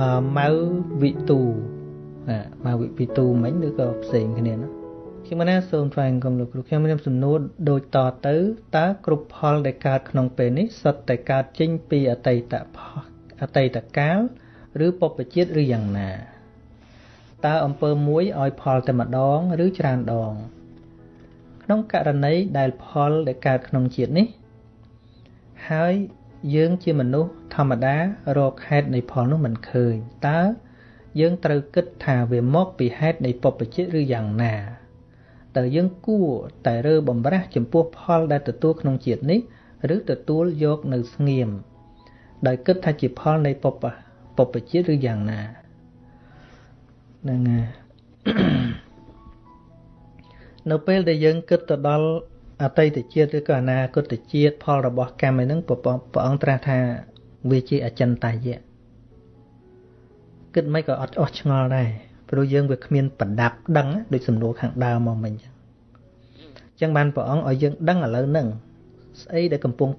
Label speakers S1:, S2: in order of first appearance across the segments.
S1: អឺម៉ៅវិទូណាម៉ៅវិទូមិញឬក៏ផ្សេងគ្នាណាខ្ញុំណាសូមថ្លែងគុំលោកគ្រូខ្ញុំមានសំណួរដូចតទៅតើគ្រប់ផលដែលកើតក្នុងពេលនេះសុទ្ធតែកើតចេញពីអតីតអតីតកាលឬបព្វជិតឬយ៉ាងណាតើអំពើមួយឲ្យផលតែម្ដងឬច្រើនដង ក្នុងករណីដែលផលដែលកើតក្នុងជាតិនេះ ហើយ យើងជាមនុស្សធម្មតារកហេតុនៃផលនោះមិនឃើញតើយើងត្រូវគិតថាវាមកពីហេតុនៃបព្វជិតឬយ៉ាងណាតើយើងគួរតែរើបំរាស់ចំពោះផលដែលទទួលក្នុងជាតិនេះឬទទួលយកនៅស្ងៀមដោយគិតថាជាផលនៃបព្វបព្វជិតឬយ៉ាងណាហ្នឹងនៅពេលដែលយើងគិតទៅដល់ អតីតជាតិឬក៏អនាគតជាតិផលរបស់កម្មឯហ្នឹងព្រះអង្គត្រាស់ថាវាជាអចិន្តាយៈគិតមិនក៏អត់អស់ឆ្ងល់ដែរព្រោះយើងវាគ្មានប្រដាប់ដឹងដូចសំណួរខាងដើមមកមិញចឹងចឹងបានព្រះអង្គឲ្យយើងដឹងឥឡូវហ្នឹងស្អីដែលកំពុង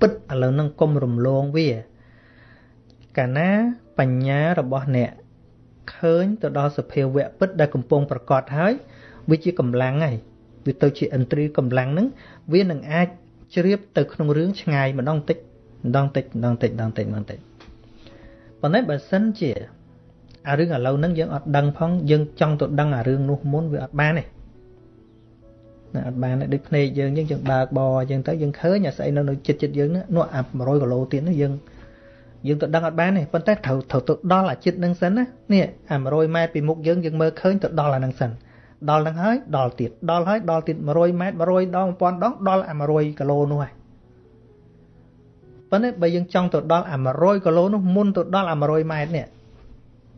S1: ពិតឥឡូវហ្នឹងកុំរំលងវាកាលណាបញ្ញារបស់អ្នកឃើញទៅដល់សភាវៈពិតដែលកំពុងប្រកាសហើយវាជាកម្លាំងហើយ វាទៅជាឥន្ទ្រីកម្លាំងហ្នឹងវានឹងអាចជ្រាបទៅក្នុងរឿងឆ្ងាយម្ដងតិចម្ដងតិចម្ដងតិចម្ដងតិចម្ដងតិចប៉ុន្តែបើសិនជាអារឿងឥឡូវហ្នឹងយើងអត់ដឹងផងយើងចង់ទៅដឹងអារឿងនោះមុនវាអត់បានទេណាអត់បានទេដូចភ្នែកយើងយើងយើងបើកបអញ្ចឹងទៅយើងឃើញអាស្អីនៅនៅចិត្តចិត្តយើងនោះអា100គីឡូទៀតនោះយើងយើងទៅដឹងអត់បានទេប៉ុន្តែត្រូវត្រូវទៅដល់អាចិត្តនឹងសិនណានេះអា100ម៉ែត្រពីមុខយើងយើងមើលឃើញទៅដល់អានឹងសិន ដល់នឹងហើយដល់ទៀតដល់ហើយដល់ទៀត100ម៉ែត្រ100ដង1000ដងដល់អា100គីឡូនោះហើយប៉ុន្តែបើយើងចង់ទៅដល់អា100គីឡូនោះមុនទៅដល់អា100ម៉ែត្រនេះ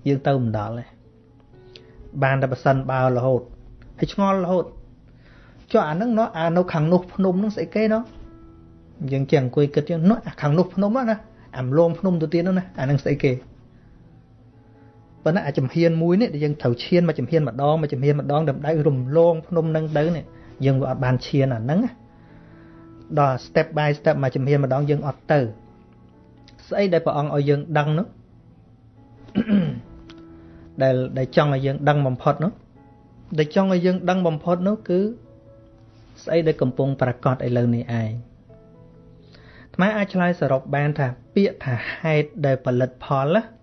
S1: យើងទៅមិនដល់ទេបានតែប៉ះសិនបើរហូតហើយឆ្ងល់រហូតចុះអានឹងនោះអានៅខាងនោះភ្នំនោះស្អីគេនោះយើងចេះអង្គុយគិតយើងនោះអាខាងនោះភ្នំណាអាមលងភ្នំទៅទៀតនោះណាអានឹងស្អីគេ ប៉ុន្តែអាចំហៀនមួយនេះដែលយើងត្រូវឈានមកចំហៀនម្ដងមកចំហៀនម្ដងដើម្បីរំលងភ្នំនឹងទៅនេះយើងវាអត់បានឈានអាហ្នឹងដល់ step by step មកចំហៀនម្ដងយើងអត់ទៅស្អីដែលព្រះអង្គឲ្យយើងដឹងនោះដែលដែលចង់ឲ្យយើងដឹងបំផុតនោះដែលចង់ឲ្យយើងដឹងបំផុតនោះគឺស្អីដែលកំពុងប្រកាសឥឡូវនេះឯងថ្មអាចឆ្លើយសរុបបានថាពាក្យថាហេតុដែលផលិតផលណា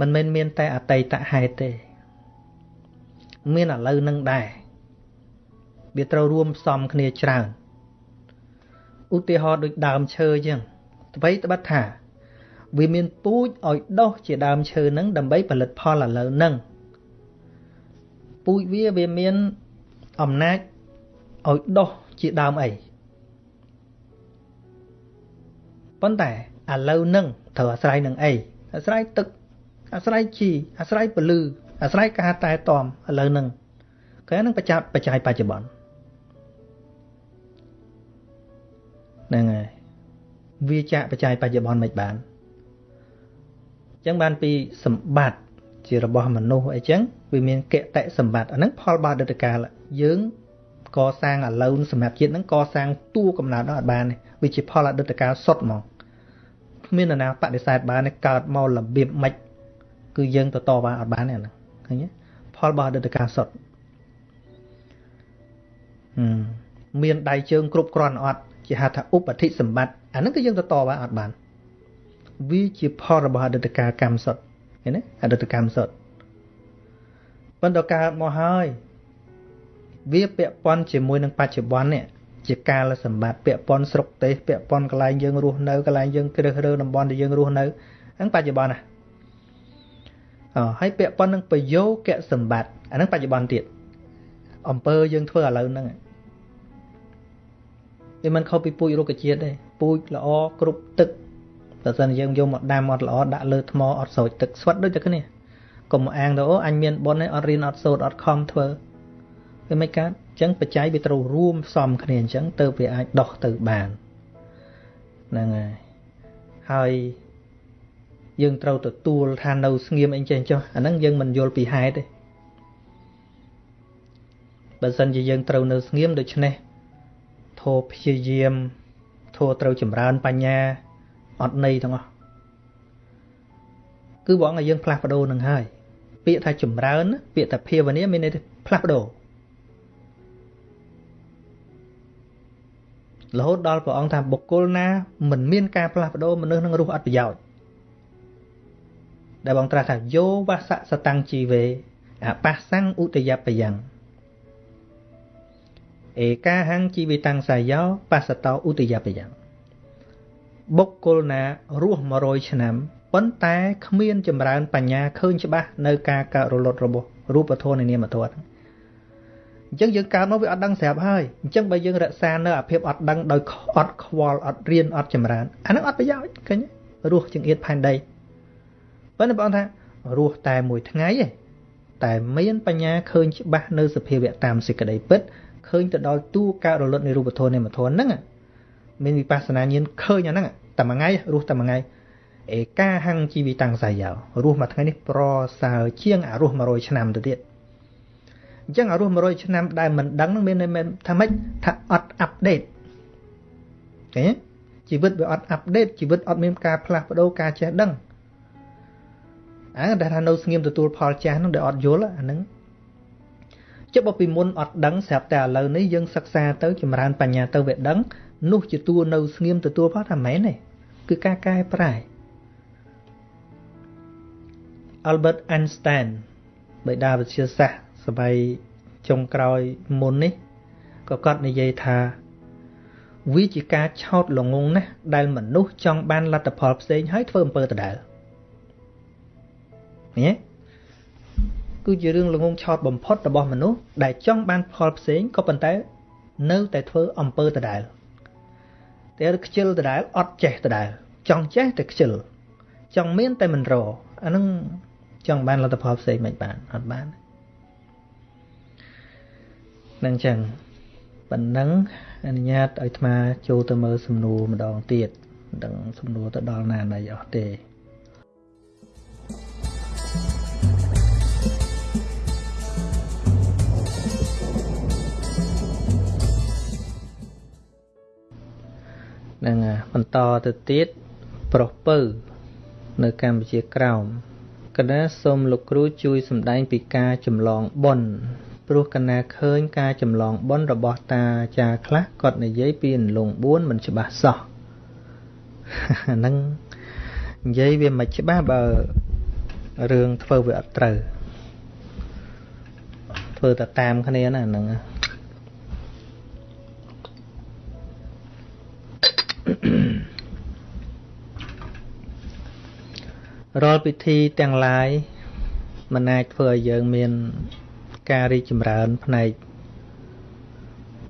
S1: មិនមែនមានតែអតីតហេតុទេ មានឥឡូវនឹងដែរវាត្រូវរួមផ្សំគ្នាច្រើនឧទាហរណ៍ដូចដើមឈើអញ្ចឹងអ្វីត្បិតថា វាមានពូជឲ្យដុះជាដើមឈើនឹងដើម្បីផលិតផលឥឡូវនឹងពូជវាវាមានអំណាចឲ្យដុះជាដើមអីប៉ុន្តែឥឡូវនឹងត្រូវអាស្រ័យនឹងអីអាស្រ័យទឹក អាស្រ័យជីអាស្រ័យពលឺអាស្រ័យការតែតំឥឡូវនឹងគេនឹងបច្ចាបច្ច័យបច្ចុប្បន្នហ្នឹងហើយវាចាក់បច្ច័យបច្ចុប្បន្នមិនបានអញ្ចឹងបានពីសម្បត្តិជារបស់មនុស្សអីចឹងវាមានកតិសម្បត្តិអាហ្នឹងផលបាដិតកាលយើងកសាងឥឡូវសម្រាប់ជាតិហ្នឹងកសាងតួកំណើតដល់អត់បានទេវាជាផលអតីតកាលសុទ្ធហ្មងគ្មាននរណាបដិសេធបានទេកើតមករបៀបម៉េច គឺយើងទៅតវ៉ាអត់បានទេអាហ្នឹងឃើញទេផលរបស់អតីតកាលសុទ្ធមានដៃជើងគ្រប់គ្រាន់អត់ជាហៅថាឧបតិសម្បត្តិអាហ្នឹងគឺយើងទៅតវ៉ាអត់បានវាជាផលរបស់អតីតកាលកម្មសុទ្ធឃើញទេអតីតកម្មសុទ្ធប៉ុន្តែកើតមកហើយវាពាក់ព័ន្ធជាមួយនឹងបច្ចុប្បន្ននេះជាកាលសម្បត្តិពាក់ព័ន្ធស្រុកទេសពាក់ព័ន្ធកន្លែងយើងរស់នៅកន្លែងយើងគ្រឹះរើតំបន់ដែលយើងរស់នៅហ្នឹងបច្ចុប្បន្នណាអ ហើយពាក់ព័ន្ធនឹងប្រយោគៈសម្បត្តិអាហ្នឹងបច្ចុប្បន្នទៀតអំពើយើងធ្វើឥឡូវហ្នឹងវាមិនខុសពីពូជរុក្ខជាតិទេពូជល្អគ្រប់ទឹកបើសិនយើងយកមកដាំអត់ល្អដាក់លើថ្មអត់ស្រោចទឹកស្វិតដូចតែគ្នាកុំអាងទៅអូអញមានបុណ្យអត់រៀនអត់សូត្រអត់ខំធ្វើវាមិនកើតអញ្ចឹងបច្ច័យវាត្រូវរួមផ្សំគ្នាអញ្ចឹងទៅវាអាចដោះទៅបានហ្នឹងហើយហើយ យើងត្រូវទទួលថានៅស្ងៀមអីចេះចុះអាហ្នឹងយើងមិនយល់ពីហេតុទេបើសិនជាយើងត្រូវនៅស្ងៀមដូច្នេះធោព្យាយាមធោត្រូវចម្រើនបញ្ញាអត់ន័យទាំងអស់គឺបងឲ្យយើងផ្លាស់ប្ដូរនឹងហើយពាក្យថាចម្រើន ពាក្យថាភាវនាមានន័យថាផ្លាស់ប្ដូររហូតដល់ព្រះអង្គថាបុគ្គលណាមិនមានការផ្លាស់ប្ដូរមនុស្សនឹងរស់អត់ប្រយោជន៍ ដែលបងត្រាស់ថាយោវសៈសតាំងជីវេអបស្សੰឧតយបយ៉ាងឯកាហੰជីវិតាំងសាយោបស្សតោឧតយបយ៉ាងបុគ្គលណារស់100ឆ្នាំប៉ុន្តែគ្មានចម្រើនបញ្ញាឃើញច្បាស់នៅការកើតរលត់របស់រូបធម៌នៃនាមធម៌អញ្ចឹងយើងកើតមកវាអត់ដឹងស្រាប់ហើយអញ្ចឹងបើយើងរក្សានៅអាភាពអត់ដឹងដោយអត់ខ្វល់អត់រៀនអត់ចម្រើនអានឹងអត់ប្រយោជន៍ឃើញរស់ជាងអៀតផែនដី ប៉ុន្តែបងថារស់តែមួយថ្ងៃឯងតែមានបញ្ញាឃើញច្បាស់នៅសភាវៈតាមសេចក្តីពិតឃើញទៅដល់ទូការរលត់នៃរូបធម៌នៃមធម៌ហ្នឹងមានវិបស្សនាញាណឃើញអាហ្នឹងតែមួយថ្ងៃរស់តែមួយថ្ងៃឯកាហੰជីវិតាំងសាយោរស់មួយថ្ងៃនេះប្រសើរជាងអារស់100ឆ្នាំទៅទៀតអញ្ចឹងអារស់100ឆ្នាំដែលមិនដឹងនឹងមានន័យថាម៉េចថាអត់អាប់ដេតឃើញជីវិតវាអត់អាប់ដេតជីវិតអត់មានការផ្លាស់ប្ដូរការចេះដឹង អាដែលថានៅស្ងៀមទទួលផលចាស់នោះដែលអត់យល់អាហ្នឹងចុះបើពីមុនអត់ដឹងស្រាប់តែឥឡូវនេះយើងសិក្សាទៅចម្រើនបញ្ញាទៅវាដឹងនោះជាតួនៅស្ងៀមទទួលផលថាមែនទេគឺការកែប្រែ Albert Einstein បេតាវិទ្យាសាស្ត្រសម័យចុងក្រោយមុននេះក៏គាត់និយាយថាវាជាការឆោតល្ងងណាស់ដែលមនុស្សចង់បានលទ្ធផលផ្សេងហើយធ្វើអំពើដដែល ញ៉េគឺជារឿងល្ងងឆោតបំផុតរបស់មនុស្សដែលចង់បានផលផ្សេងក៏ប៉ុន្តែ នៅតែធ្វើអំពើដដែលតែខ្ជិលដដែលអត់ចេះដដែលចង់ចេះតែខ្ជិលចង់មានតែមិនរអានឹងចង់បានលទ្ធផលផ្សេងមិនបានអត់បាននឹងចឹងប៉ុណ្ណឹងអនុញ្ញាតឲ្យអាត្មាចូលទៅមើលសំណួរម្ដងទៀតមិនដឹងសំណួរទៅដល់ណាណីអស់ទេ នឹងបន្តទៅទៀតប្រុសពៅនៅកម្ពុជាក្រោមកណាសូមលោកគ្រូជួយសម្ដែងពីការចម្លងបុណ្យព្រោះកណាឃើញការចម្លងបុណ្យរបស់តាចាខ្លះគាត់និយាយពីអន្លង់4មិនច្បាស់សោះហ្នឹងនិយាយវាមិនច្បាស់បើរឿងធ្វើវាអត់ត្រូវធ្វើតែតាមគ្នាណាហ្នឹង រាល់ពិធីទាំងឡាយមិនអាចធ្វើឲ្យយើងមានការរីកចម្រើនផ្នែក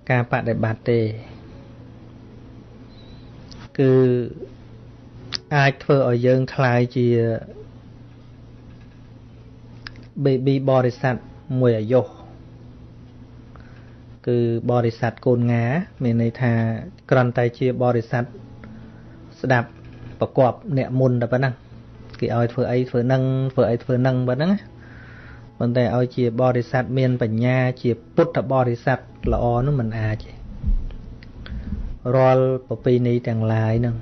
S1: ការបដិបត្តិទេគឺអាចធ្វើឲ្យយើងคล้ายជា baby បរិស័ទមួយអាយុគឺបរិស័ទកូនងាមានន័យថាក្រន់តែជាបរិស័ទស្ដាប់ប្រកបអ្នកមុនតែប៉ុណ្ណឹង គេឲ្យធ្វើអីធ្វើនឹងធ្វើអីធ្វើនឹងប៉ុណ្ណឹងប៉ុន្តែឲ្យជាបរិស័ទមានបញ្ញាជាពុទ្ធបរិស័ទល្អនោះមិនអាចទេរាល់ប្រពៃណីទាំងឡាយហ្នឹង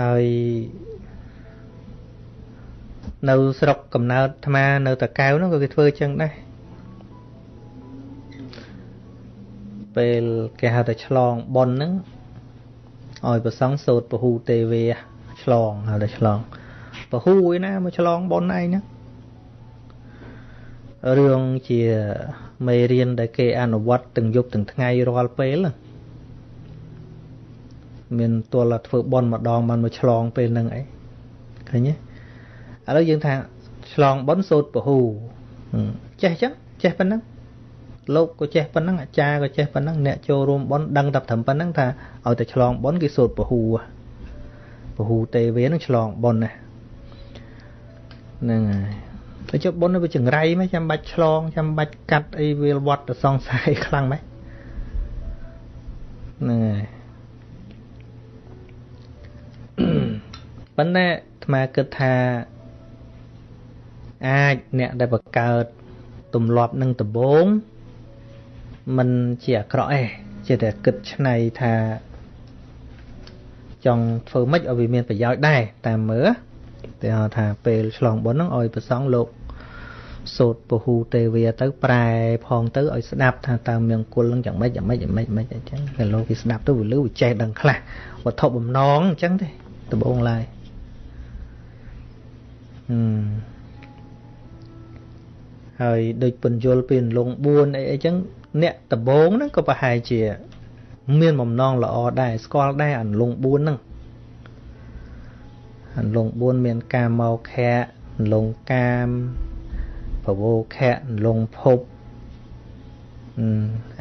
S1: ហើយនៅស្រុកកំណើតអាត្មានៅតកៅហ្នឹងក៏គេធ្វើចឹងដែរ ពេលគេហៅថាឆ្លងប៉ុនហ្នឹងឲ្យប្រសងសោតពហុទេវេឆ្លងហៅថាឆ្លងពហុឯណាមកឆ្លងប៉ុនឯងហ្នឹងរឿងជាមេរៀនដែលគេអនុវត្តទាំងយប់ទាំងថ្ងៃរាល់ពេលមានទល់តែធ្វើប៉ុនម្ដងបានមកឆ្លងពេលហ្នឹងអីឃើញទេឥឡូវយើងថាឆ្លងប៉ុនសោតពហុចេះចឹងចេះប៉ុណ្ណឹង លោកក៏ចេះប៉ុណ្ណឹងអាចារ្យក៏ចេះប៉ុណ្ណឹងអ្នកចូលរួមប៉ុនដឹងតែត្រឹមប៉ុណ្ណឹងថាឲ្យតែឆ្លងប៉ុនគេសូត្រពហុពហុទេវេនឹងឆ្លងប៉ុនណាហ្នឹងហើយទៅចុះប៉ុនវាចង្រៃមិនចាំបាច់ឆ្លងចាំបាច់កាត់អីវាលវត្តទៅសងសាយខ្លាំងម៉េចហ្នឹងហើយប៉ុន្តែអាត្មាគិតថាអាចអ្នកដែលបង្កើតទម្លាប់នឹងដំបង មិនជាអាក្រក់ទេជាតែគិតឆ្នៃថាចង់ធ្វើម៉េចឲ្យវាមានប្រយោជន៍ដែរតាមមើលតែថាពេលឆ្លងបុណ្យហ្នឹងឲ្យប្រសងលោកសូត្រពហុទេវាទៅប្រែផងទៅឲ្យស្ដាប់ថាតើមង្គលនឹងយ៉ាងម៉េចយ៉ាងម៉េចយ៉ាងម៉េចម៉េចអញ្ចឹងតែលោកគេស្ដាប់ទៅវាលឺវាចេះដឹងខ្លះវត្ថុបំណងអញ្ចឹងទេដំបងឡើយហឹមហើយដូចពន្យល់ពីលង4អីអីចឹង អ្នកដំបងហ្នឹងក៏ប្រហែលជា មានបំណងល្អដែរស្គាល់ដែរអន្លង4ហ្នឹងអន្លង4មានកាមោខៈអន្លងកាមពវោខៈលងភព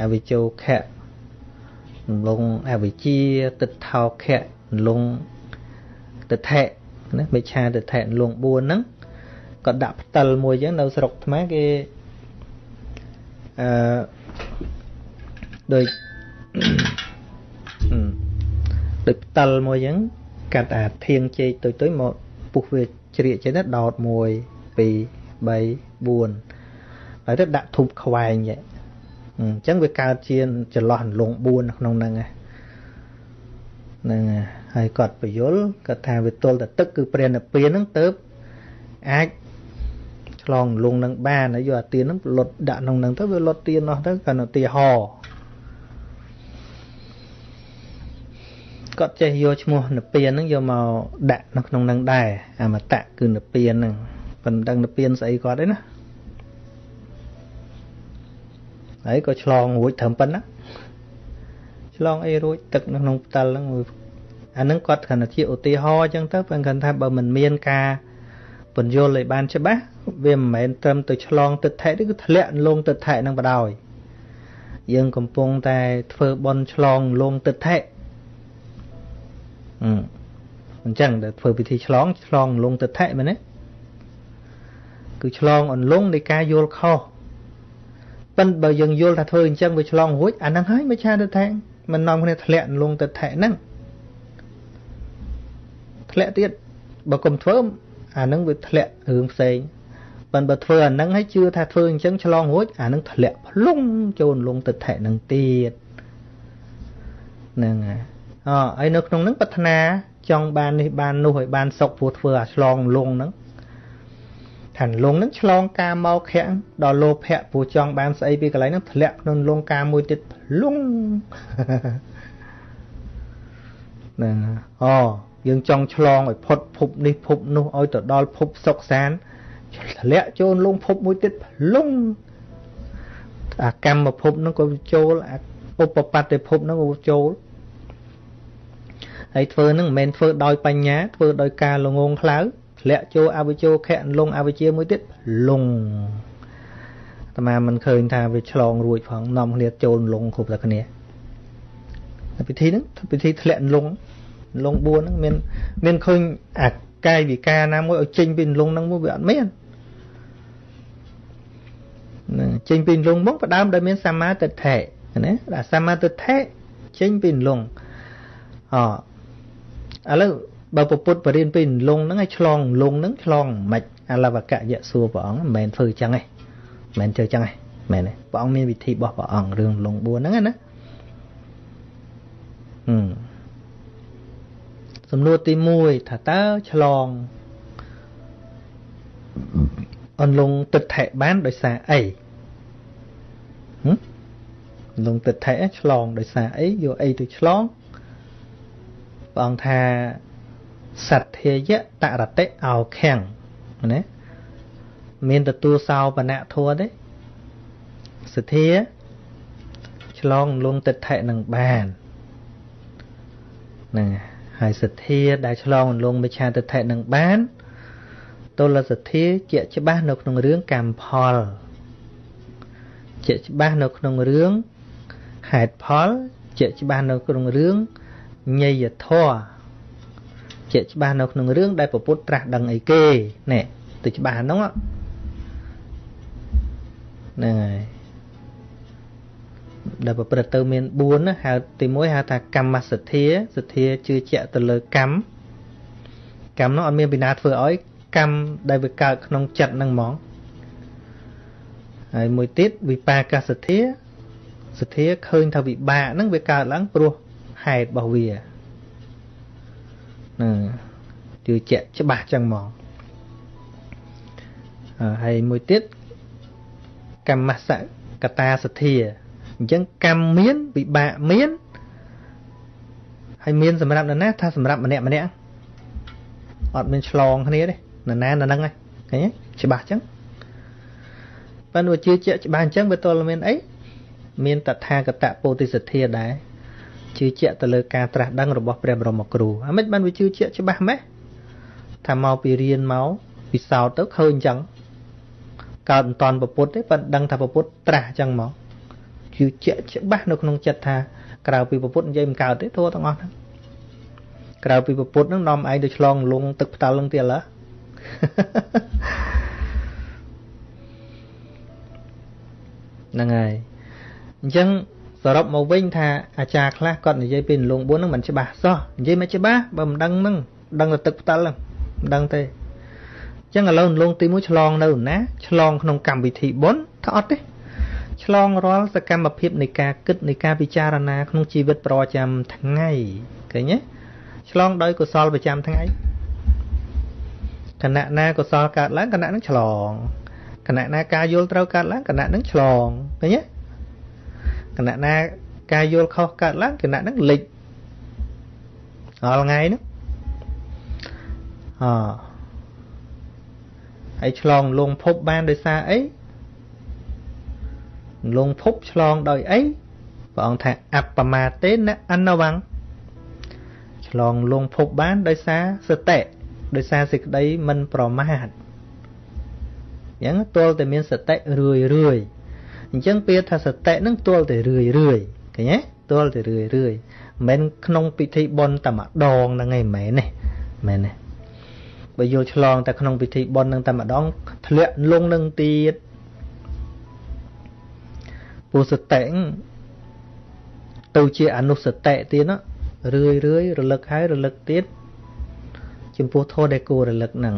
S1: អវិជោខៈលងអវិជាទឹកថោខៈលងទិដ្ឋិណាមិឆាទិដ្ឋិលង4ហ្នឹងក៏ដាក់ផ្តិលមួយចឹងនៅស្រុកថ្មគេអឺ ដូចដូចផ្តិលមួយចឹងកាត់អាធៀងជែកទុយទុយមកពុះវាជ្រៀកចេះទៅដោត1 2 3 4ហើយទៅដាក់ធូបខ្វែងចឹងអញ្ចឹងវាកើតជាចន្លោះលង4ក្នុងហ្នឹងហ្នឹងហើយគាត់បយលគាត់ថាវាទល់តែទឹកគឺព្រះនិព្វានហ្នឹងទៅអាចឆ្លងលងនឹងបានហើយយកអាទៀនហ្នឹងលុតដាក់ក្នុងហ្នឹងទៅវាលុតទៀននោះទៅគាត់ឧទាហរណ៍ គាត់ចេះយកឈ្មោះនិព្វានហ្នឹងយកមកដាក់នៅក្នុងហ្នឹងដែរអមតៈគឺនិព្វានហ្នឹងមិនដឹងទៅពៀនស្អីគាត់ទេណាហើយក៏ឆ្លងរួចត្រឹមប៉ុណ្ណាឆ្លងអីរួចទឹកនៅក្នុងផ្តិលហ្នឹងអាហ្នឹងគាត់គ្រាន់តែជាឧទាហរណ៍អញ្ចឹងទៅបើគាត់ថាបើមិនមានការពន្យល់ឲ្យបានច្បាស់វាមិនមែនត្រឹមទៅឆ្លងទឹកថែទេគឺធ្លាក់លងទឹកថែហ្នឹងបដ ாய் យើងកំពុងតែធ្វើបន់ឆ្លងលងទឹកថែ អញ្ចឹងដែលធ្វើពិធីឆ្លងឆ្លងលងទឹកថែមែនទេគឺឆ្លងអន្លង់នៃការយល់ខុសប៉ិនបើយើងយល់ថាធ្វើអញ្ចឹងវាឆ្លងរួចអាហ្នឹងហើយមិនឆាទៅថាមិននាំគ្នាធ្លាក់អន្លង់ទៅថែហ្នឹងធ្លាក់ទៀតបើកុំធ្វើអាហ្នឹងវាធ្លាក់រឿងផ្សេងប៉ិនបើធ្វើអាហ្នឹងហើយជឿថាធ្វើអញ្ចឹងឆ្លងរួចអាហ្នឹងធ្លាក់ផ្លុងចូលអន្លង់ទៅថែហ្នឹងទៀតហ្នឹងហើយ អហើយនៅក្នុងហ្នឹងប្រាថ្នាចង់បាននេះបាននោះឲ្យបានសុខព្រោះធ្វើអាឆ្លងលងហ្នឹងថាលងនឹងឆ្លងការមកខៈដល់លោភៈព្រោះចង់បានស្អីពីកន្លែងហ្នឹងធ្លាក់ក្នុងលងការមួយទៀតលងហ្នឹងអូយើងចង់ឆ្លងឲ្យផុតភពនេះភពនោះឲ្យទៅដល់ភពសុខសានធ្លាក់ចូលលងភពមួយទៀតលងអាកម្មភពហ្នឹងក៏ចូលអាឧបបត្តិភពហ្នឹងក៏ចូល ហើយធ្វើហ្នឹងមិនមែនធ្វើដោយបញ្ញាធ្វើដោយការល្ងងខ្លៅធ្លាក់ចូលអវិជោខៈលងអវិជាមួយទៀតលងអាត្មាមិនឃើញថាវាឆ្លងរួចផងនាំគ្នាចូលលងគ្រប់តែគ្នាពិធីហ្នឹងពិធីធ្លាក់លងលង4ហ្នឹងមានមានឃើញអាកាយវិការណាមួយឲ្យចេញពីលងហ្នឹងមកវាអត់មាននឹងចេញពីលងមកផ្ដើមដោយមានសម្មាទិដ្ឋិណាដល់សម្មាទិដ្ឋិចេញពីលងអ ឥឡូវបើពពុទ្ធបរិញ្ញាពីលងហ្នឹងឲ្យឆ្លងលងហ្នឹងឆ្លងមិនអលវកៈយៈសួរព្រះអង្គមិនមែនធ្វើចឹងទេមិនមែនធ្វើចឹងទេមែនទេព្រះអង្គមានវិធីរបស់ព្រះអង្គរឿងលង4ហ្នឹងណាហឹមសំណួរទី1ថាតើឆ្លងអន្លងទឹកថែបានដោយសារអីហឹមលងទឹកថែឆ្លងដោយសារអីយកអីទៅឆ្លង ព្រះអង្គថាសទ្ធាយៈតរតិអោខាំងណាមានទទួលសោបនៈធัวទេសទ្ធាឆ្លងលងទិដ្ឋិនឹងបានហ្នឹងហើយសទ្ធាដែលឆ្លងលងមិឆាទិដ្ឋិនឹងបានទលសទ្ធាជាក់ច្បាស់នៅក្នុងរឿងកម្មផលជាក់ច្បាស់នៅក្នុងរឿងហេតុផលជាក់ច្បាស់នៅក្នុងរឿង ញយធម៌ជាក់ច្បាស់នៅក្នុងរឿងដែលពពុទ្ធត្រាស់ដឹងអីគេនេះទៅច្បាស់ហ្នឹងហ្នឹងហើយដែលប្រព្រឹត្តទៅមាន4ណាហៅទី1ហៅថាកម្មសទ្ធាសទ្ធាជឿជាក់ទៅលើកម្មកម្មនោះអត់មានពីណាធ្វើឲ្យកម្មដែលវាកើតក្នុងចិត្តហ្នឹងហ្មងហើយមួយទៀតវិបាកសទ្ធាសទ្ធាឃើញថាវិបាកហ្នឹងវាកើតឡើងព្រោះ ហេតុរបស់វាហ្នឹងជឿជាក់ច្បាស់ចឹងហ្មងហើយមួយទៀតកម្មសកតាសទ្ធាអញ្ចឹងកម្មមានវិបាកមានហើយមានសម្រាប់នរណាថាសម្រាប់ម្នាក់ម្នាក់អត់មានឆ្លងគ្នាទេនរណានរហ្នឹងឃើញទេច្បាស់អញ្ចឹងប៉ុន្តែជឿជាក់ច្បាស់អញ្ចឹងវាទល់មានអីមានតថាគតពោធិសទ្ធាដែរ ជឿជាក់ទៅលើការត្រាស់ដឹងរបស់ព្រះបរមគ្រូអាមិនបានវាជឿជាក់ច្បាស់ម៉េះថាមកពីរៀនមកពិសោធន៍ទៅឃើញអញ្ចឹងកើតមិនតាន់ពពុទ្ធទេប៉ុន្តែដឹងថាពពុទ្ធត្រាស់អញ្ចឹងមកជឿជាក់ច្បាស់នៅក្នុងចិត្តថាក្រៅពីពពុទ្ធនិយាយមិនកើតទេធัวទាំងអស់ហ្នឹងក្រៅពីពពុទ្ធហ្នឹងនាំឯងទៅឆ្លងលងទឹកផ្ដាល់ហ្នឹងទៀតឡើហ្នឹងហើយអញ្ចឹង សរុបមកវិញថាអាចារ្យខ្លះគាត់និយាយពីលង4ហ្នឹងមិនច្បាស់សោះនិយាយមិនច្បាស់បើមិនដឹងហ្នឹងដឹងតែទឹកផ្ដាល់ហ្នឹងមិនដឹងទេអញ្ចឹងឥឡូវលងទី1ឆ្លងនៅណាឆ្លងក្នុងកម្មវិធីបុណ្យថាអត់ទេឆ្លងរាល់សកម្មភាពនៃការគិតនៃការពិចារណាក្នុងជីវិតប្រចាំថ្ងៃឃើញទេឆ្លងដោយកុសលប្រចាំថ្ងៃគណៈណាកុសលកើតឡើងគណៈនឹងឆ្លងគណៈណាការយល់ត្រូវកើតឡើងគណៈនឹងឆ្លងឃើញទេ គណៈណាការយល់ខុសកើតឡើងគណៈនឹងលិចរាល់ថ្ងៃនោះអហើយឆ្លងលងភពបានដោយសារអីលងភពឆ្លងដោយអីព្រះអង្គថាអបមាទេនអនវੰឆ្លងលងភពបានដោយសារសតិដោយសារសេចក្តីមិនប្រមាទអញ្ចឹងទល់តែមានសតិរឿយរឿយ អញ្ចឹងពាក្យថាសតិនឹងទល់តែរឿយរឿយឃើញទេទល់តែរឿយរឿយមិនមែនក្នុងពិធីបុណ្យតែម្ដងហ្នឹងឯងមិនមែនទេមែនទេបើយល់ឆ្លងតែក្នុងពិធីបុណ្យនឹងតែម្ដងធ្លាក់លងនឹងទៀតពុសតិទៅជាអនុសតិទៀតណារឿយរឿយរលឹកហើយរលឹកទៀតចំពោះធម៌ដែលគួររលឹកហ្នឹង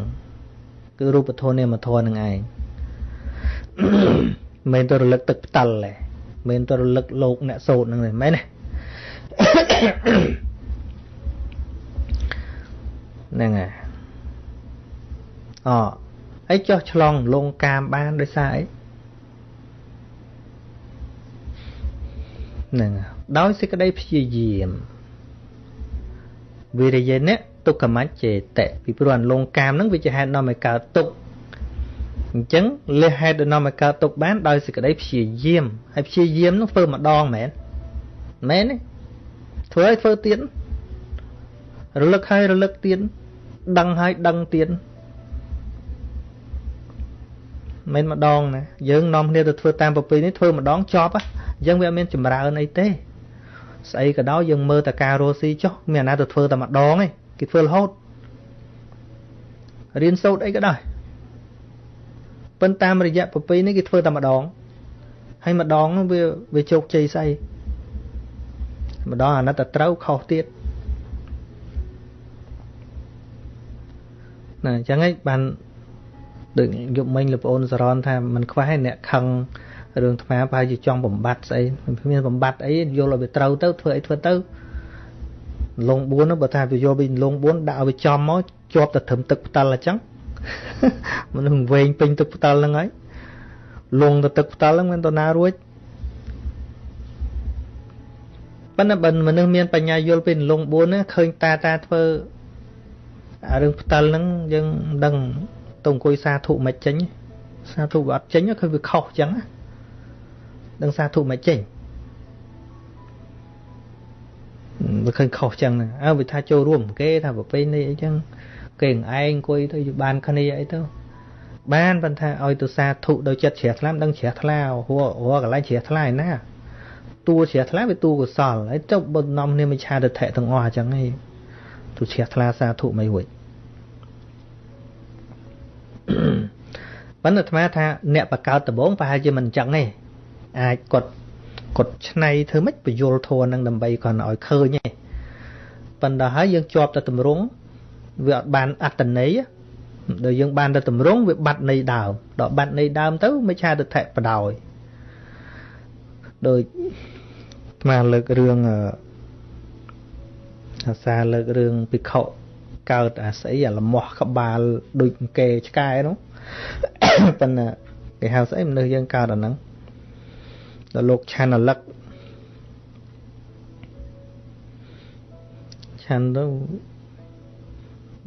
S1: គឺរូបធម៌នាមធម៌នឹងឯង មិនទៅរលឹកទឹកផ្ទាល់ទេមិនទៅរលឹកលោកអ្នកសោតហ្នឹងទេមែនទេហ្នឹងហើយអអីចោះឆ្លងលងកាមបានដោយសារអីហ្នឹងដោយសេចក្តីព្យាយាមវិរិយៈទុក្ខមច្ចេតៈពីព្រោះអន្លងកាមហ្នឹងវាជាហេតុនាំឲ្យកើតទុក្ខ អញ្ចឹងលះហេតុដែលនាំឲ្យកើតទុក្ខបានដោយសេចក្តីព្យាយាមហើយព្យាយាមនោះធ្វើម្ដងមែនមែនទេធ្វើឲ្យធ្វើទៀតរលឹកហើយរលឹកទៀតដឹងហើយដឹងទៀតមិនម្ដងណាយើងនាំគ្នាទៅធ្វើតាមប្រពៃនេះធ្វើម្ដងចប់អញ្ចឹងវាអត់មានចម្រើនអីទេស្អីក៏ដោយយើងមើលតែការរស់ស៊ីចុះមានអាណាទៅធ្វើតែម្ដងឯងគេធ្វើរហូតរៀនសូត្រអីក៏ដោយ ប៉ុន្តែតាមរយៈប្រពៃនេះគេធ្វើតែម្ដងហើយម្ដងវាវាជោគជ័យស្អីម្ដងអាណិតតែត្រូវខុសទៀតណាអញ្ចឹងឯងបានដូចយប់មិញលោកប្អូនសរនថាมันខ្វះអ្នកខឹងរឿងថ្មប្រហែលជាចង់បំបត្តិស្អីមានបំបត្តិអីយល់ឲ្យវាត្រូវទៅធ្វើអីធ្វើទៅលង4នោះបើថាវាយកវិញលង4ដាក់ឲ្យវាចំមកជាប់តែត្រឹមទឹកផ្ទាល់អញ្ចឹង មនុស្សវែងពេញទឹកផ្ទាល់ហ្នឹងហើយលងទៅទឹកផ្ទាល់ហ្នឹងមិនទៅណារួចប៉ុន្តែបើមនុស្សមានបញ្ញាយល់ពីលង4ហ្នឹងឃើញតាតាធ្វើអារឿងផ្ទាល់ហ្នឹងយើងមិនដឹងទៅអង្គុយសាធុមិនចេញសាធុវាអត់ចេញគឺវាខុសអញ្ចឹងណាដឹងសាធុមិនចេញវាឃើញខុសចឹងអើវាថាចូលរួម គេថាប្រពៃនេះអីចឹង គេឯងអង្គុយទៅបានគ្នាអីទៅបានប៉ុន្តែឲ្យទៅសាធុដោយចិត្តជ្រះថ្លាដឹងជ្រះថ្លាហួរហួរកន្លែងជ្រះថ្លាឯណាតួជ្រះថ្លាវាតួកុសលហើយចុះបើនាំគ្នាមិឆាទិដ្ឋិទាំងអស់អញ្ចឹងឯងទូជ្រះថ្លាសាធុមិនរួចប៉ុន្តែអាត្មាថាអ្នកបកកើតដំបងប្រហែលជាមិនអញ្ចឹងទេអាចគាត់គាត់ឆ្នៃធ្វើម៉េចបញ្យលធัวនឹងដើម្បីគាត់ឲ្យឃើញទេប៉ុន្តែហើយយើងជាប់តែតម្រង់ វាអត់បានអត្តន័យដល់យើងបានតែតម្រង់វាបាត់ន័យដើមដល់បាត់ន័យដើមទៅមិនឆាទិដ្ឋិបដោយដោយស្មាលើករឿងអាសាលើករឿងភិក្ខុកើតអាស្អីអាលមាស់ក្បាលដូចគេឆ្កែនោះប៉ុន្តែគេហៅស្អីមនុស្សយើងកើតអាហ្នឹងដល់លោកឆានលឹកឆានទៅ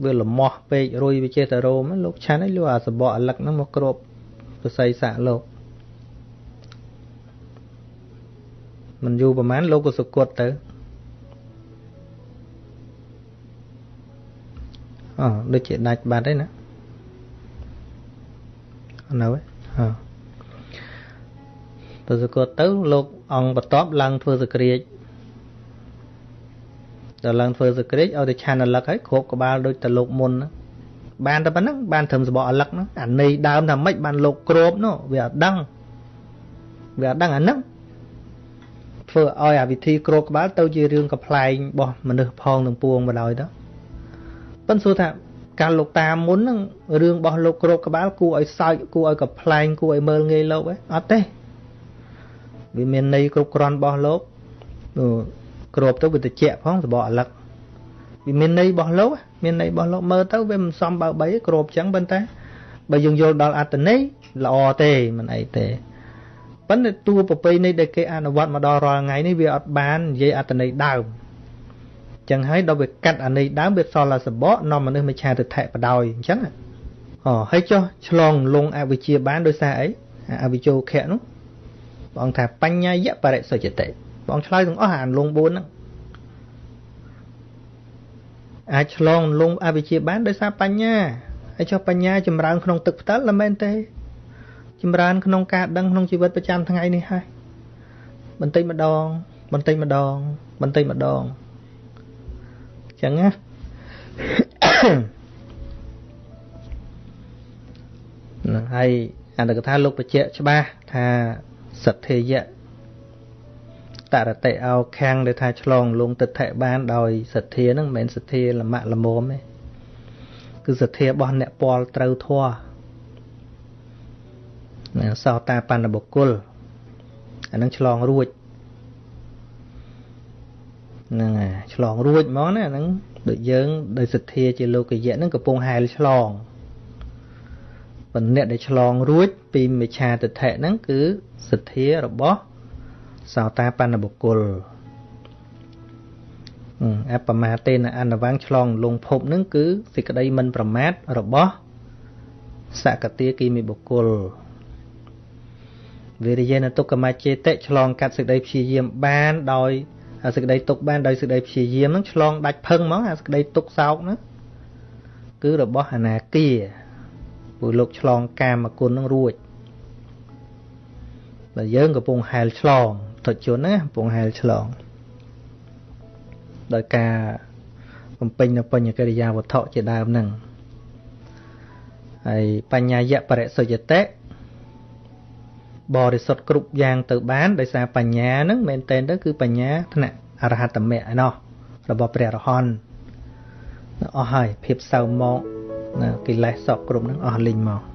S1: វាលមាស់ពេករួយវាចេះតែរោមលោកឆានឲ្យលោកអាសបកអាលឹកហ្នឹងមកគ្របប្រស័យសាក់លោកមិនយូរប្រហែលលោកក៏សុគតទៅអដូចជាដាច់បាត់ហើយណានៅហ៎ទៅសុគតទៅលោកអង្គបន្ទាប់ឡើងធ្វើសក្រាច ដល់ឡើងធ្វើសក្រាចឲ្យតែឆានអលឹកហើយគ្របក្បាលដូចតែលោកមុនណាបានតែប៉ុណ្ណឹងបានត្រឹមសបកអលឹកហ្នឹងអានៃដើមថាម៉េចបានលោកគ្របនោះវាអត់ដឹងវាអត់ដឹងអាហ្នឹងធ្វើឲ្យអាវិធីគ្របក្បាលទៅជារឿងកំ pl ែងរបស់មនុស្សផងនឹងពួងមកដោយទៅប៉ុន្តែសួរថាកាលលោកតាមុនហ្នឹងរឿងរបស់លោកគ្របក្បាលគួរឲ្យសើចគួរឲ្យកំ pl ែងគួរឲ្យមើលងាយលោកឯងអត់ទេវាមានន័យគ្រប់គ្រាន់របស់លោក គ្របទៅវាតិចផងសបកអាលឹកវាមានន័យរបស់លោកមានន័យរបស់លោកមើលទៅវាមិនសមបើបីគ្របចឹងប៉ុន្តែបើយើងយល់ដល់អត្តន័យល្អទេមិនអីទេប៉ុន្តែតួប្រពៃណីដែលគេអនុវត្តមកដល់រាល់ថ្ងៃនេះវាអត់បាននិយាយអត្តន័យដើមចឹងហើយដល់វាកាត់អាន័យដើមវាសល់តែសបកនាំមនុស្សមិឆាទិដ្ឋិបដោយអញ្ចឹងអូហើយចុះឆ្លងលងអវិជ្ជាបានដោយសារអីអវិជ្ជោខៈនោះព្រះអង្គថាបញ្ញាយបរិសុជតិ ព្រះអង្គឆ្លើយទាំងអស់អានលង4ហ្នឹងអាចឆ្លងលងអវិជ្ជាបានដោយសារបញ្ញាហើយចុះបញ្ញាចម្រើនក្នុងទឹកផ្ទាល់មិនមែនទេចម្រើនក្នុងការដឹងក្នុងជីវិតប្រចាំថ្ងៃនេះហើយបន្តិចម្ដង បន្តិចម្ដង បន្តិចម្ដងអញ្ចឹងណានឹងហើយអន្តកថាលោកបញ្ជាក់ច្បាស់ថាសទ្ធិយៈ តរតិអោខាំងដែលថាឆ្លងលងទិដ្ឋិបានដោយសទ្ធាហ្នឹងមិនមែនសទ្ធាលមៈលមមទេគឺសទ្ធារបស់អ្នកពាល់ត្រូវធัวណាសោតាបណ្ឌបុគ្គលអានឹងឆ្លងរួចហ្នឹងហើយឆ្លងរួចហ្មងណាហ្នឹងដូចយើងដោយសទ្ធាជាលោកយៈហ្នឹងកំពុងហែលឆ្លងប៉ុន្តែអ្នកដែលឆ្លងរួចពីមិឆាទិដ្ឋិហ្នឹងគឺសទ្ធារបស់ សោតាបណ្ឌបុគ្គលអបមាទេនអនវងឆ្លងលងភពនឹងគឺសេចក្តីមិនប្រមាទរបស់សកតាគីមិបុគ្គលវិរិយនទុក្កមចេតិឆ្លងកាត់សេចក្តីព្យាយាមបានដោយសេចក្តីទុកបានដោយសេចក្តីព្យាយាមនឹងឆ្លងដាច់ផឹងហ្មងអាសេចក្តីទុកសោកហ្នឹងគឺរបស់អនាគាព្រោះលោកឆ្លងកាមគុណនឹងរួចបើយើងកំពុងហែលឆ្លង ទុជនណាកំពុងហែលឆ្លងដោយការបំពេញនៅបញ្ញកិរិយាវត្ថុជាដើមហ្នឹងហើយបញ្ញាយៈបរិសុយតិបរិសុទ្ធគ្រប់យ៉ាងទៅបានដោយសារបញ្ញាហ្នឹងមែនតើទៅគឺបញ្ញាថ្នាក់អរហត្តមគ្គឯណោះរបស់ព្រះរហន្តអស់ហើយភាពសៅមកណាកិលេសសក់គ្រប់ហ្នឹងអស់លីងមក